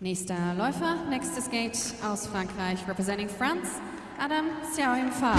Nächster Läufer, nächstes Gate aus Frankreich, representing France, Adam Xiaoying Fa.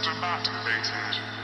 System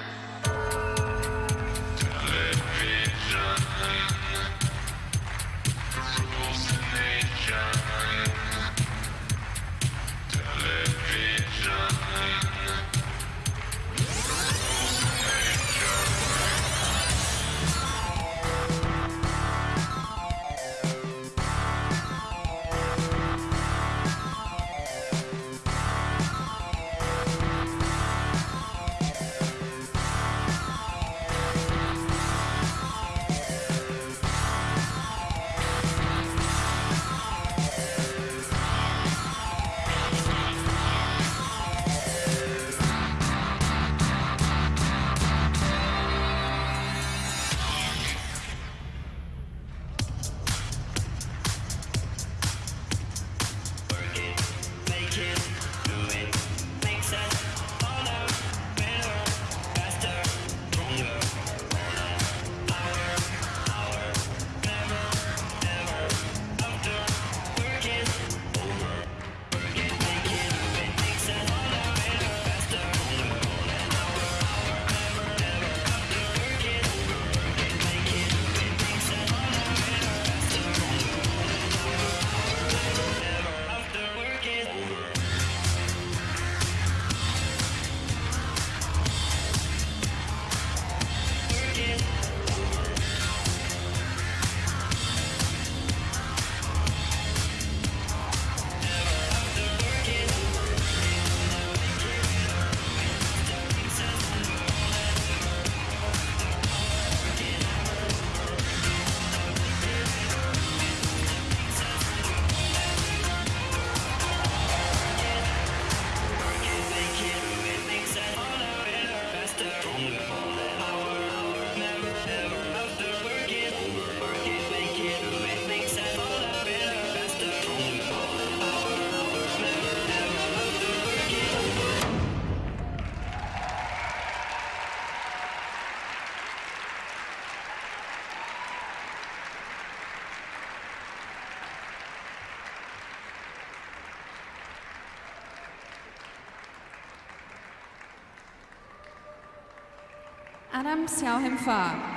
Adam Siao Him Fa.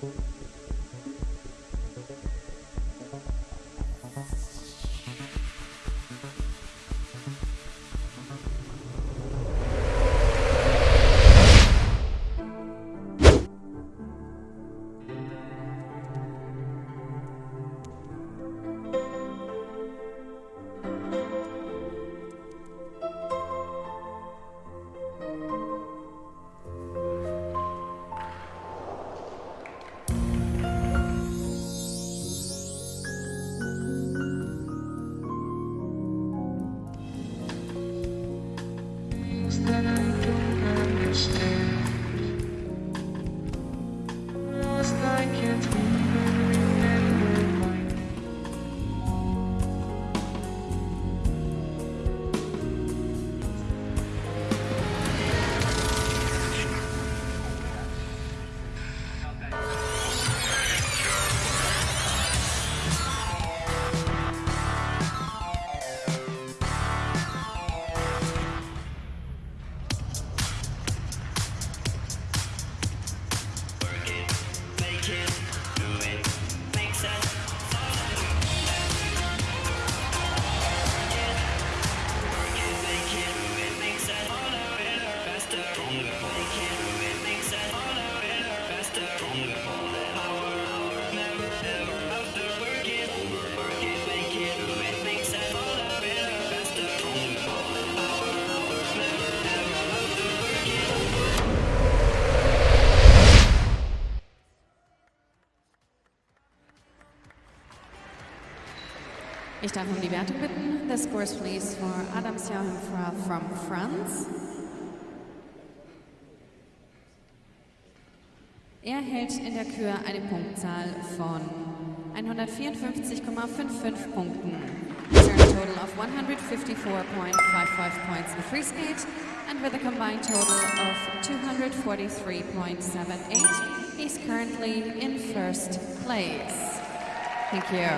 that Ich darf um die Wertung bitten. The scores please for Adam Siao Him from France. Er hält in der Kür eine Punktzahl von 154,55 Punkten. He's a total of 154.55 points in free skate and with a combined total of 243.78, he's currently in first place. Thank you.